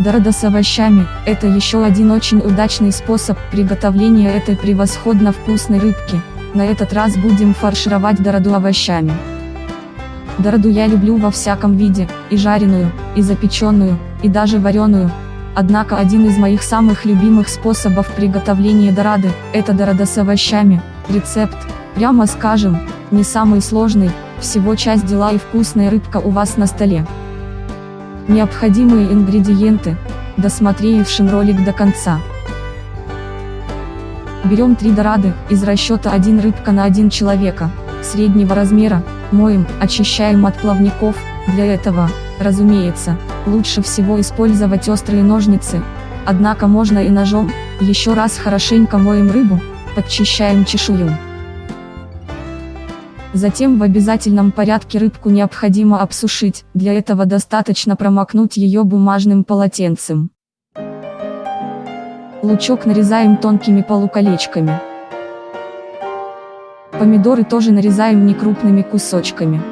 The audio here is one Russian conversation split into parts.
Дорода с овощами – это еще один очень удачный способ приготовления этой превосходно вкусной рыбки. На этот раз будем фаршировать дороду овощами. Дороду я люблю во всяком виде, и жареную, и запеченную, и даже вареную. Однако один из моих самых любимых способов приготовления дорады – это дорода с овощами. Рецепт, прямо скажем, не самый сложный, всего часть дела и вкусная рыбка у вас на столе. Необходимые ингредиенты, досмотревшим ролик до конца. Берем 3 дорады, из расчета 1 рыбка на 1 человека, среднего размера, моем, очищаем от плавников, для этого, разумеется, лучше всего использовать острые ножницы, однако можно и ножом, еще раз хорошенько моем рыбу, подчищаем чешую. Затем в обязательном порядке рыбку необходимо обсушить, для этого достаточно промокнуть ее бумажным полотенцем. Лучок нарезаем тонкими полуколечками. Помидоры тоже нарезаем некрупными кусочками.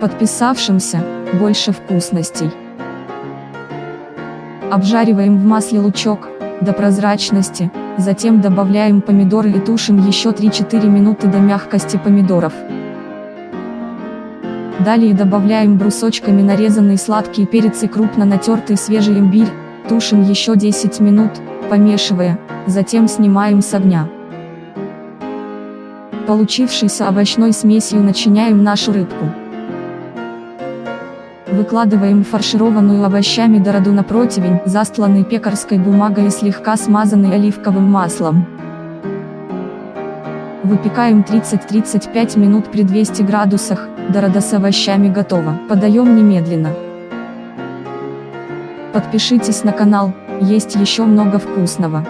Подписавшимся, больше вкусностей. Обжариваем в масле лучок, до прозрачности, затем добавляем помидоры и тушим еще 3-4 минуты до мягкости помидоров. Далее добавляем брусочками нарезанный сладкий перец и крупно натертый свежий имбирь, тушим еще 10 минут, помешивая, затем снимаем с огня. Получившейся овощной смесью начиняем нашу рыбку. Выкладываем фаршированную овощами дороду на противень, застланный пекарской бумагой и слегка смазанный оливковым маслом. Выпекаем 30-35 минут при 200 градусах, дорода с овощами готова. Подаем немедленно. Подпишитесь на канал, есть еще много вкусного.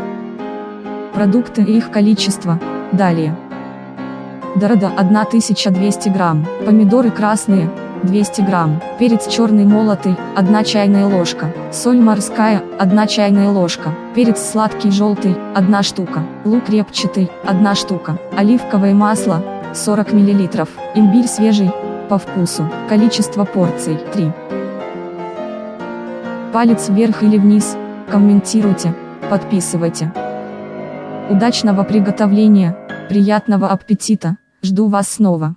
Продукты и их количество, далее. Дорода 1200 грамм, помидоры красные, 200 грамм, перец черный молотый, 1 чайная ложка, соль морская, 1 чайная ложка, перец сладкий желтый, 1 штука, лук репчатый, 1 штука, оливковое масло, 40 мл, имбирь свежий, по вкусу, количество порций, 3. Палец вверх или вниз, комментируйте, подписывайте. Удачного приготовления, приятного аппетита, жду вас снова.